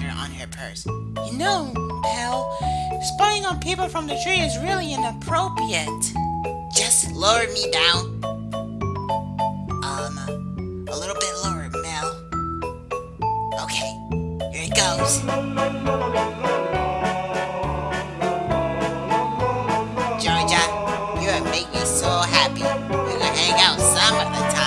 letter on her purse. You know, pal, spying on people from the tree is really inappropriate. Just lower me down. Um, a little bit lower, Mel. Okay, here it goes. Georgia, you have made me so happy. We're gonna hang out some of the time.